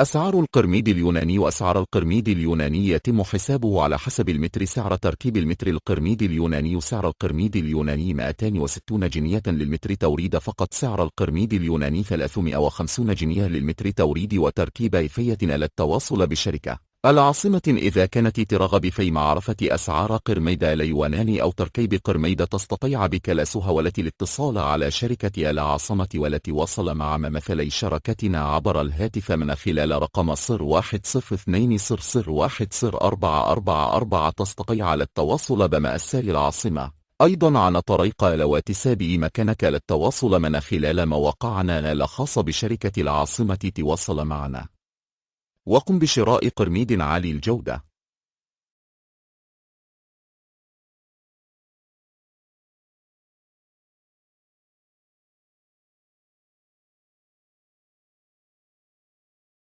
أسعار القرميد اليوناني وأسعار القرميد اليوناني يتم حسابه على حسب المتر سعر تركيب المتر القرميد اليوناني سعر القرميد اليوناني 260 جنية للمتر توريد فقط سعر القرميد اليوناني 350 جنية للمتر توريد وتركيب إفية للتواصل بالشركة العاصمة إذا كانت ترغب في معرفة أسعار قرميدة ليوانان أو تركيب قرميدة تستطيع بكلاسها والتي الاتصال على شركة العاصمة والتي وصل مع ممثلي شركتنا عبر الهاتف من خلال رقم 010200104444 تستطيع على التواصل بمأسال العاصمة. أيضا عن طريق الواتساب مكانك للتواصل من خلال مواقعنا الخاصة بشركة العاصمة تواصل معنا. وقم بشراء قرميد عالي الجودة.